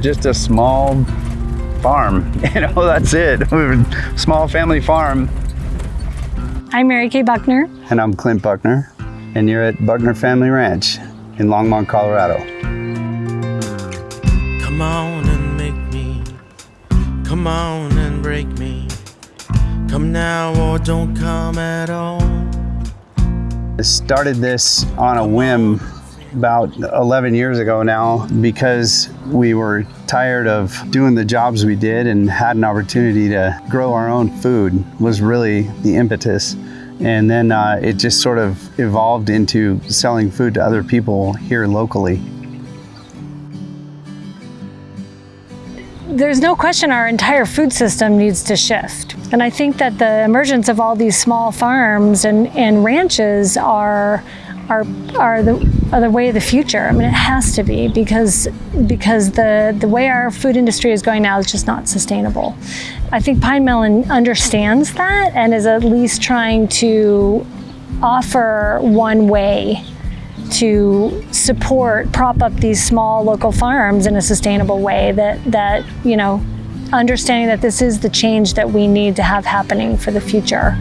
just a small farm. You know, that's it. We're a small family farm. I'm Mary Kay Buckner. And I'm Clint Buckner, and you're at Buckner Family Ranch in Longmont, Colorado. Come on and make me. Come on and break me. Come now or don't come at all. I started this on a whim about 11 years ago now because we were tired of doing the jobs we did and had an opportunity to grow our own food was really the impetus and then uh, it just sort of evolved into selling food to other people here locally There's no question our entire food system needs to shift. And I think that the emergence of all these small farms and, and ranches are are, are the, are the way of the future. I mean, it has to be because because the the way our food industry is going now is just not sustainable. I think Pinemelon understands that and is at least trying to offer one way to support, prop up these small local farms in a sustainable way that, that, you know, understanding that this is the change that we need to have happening for the future.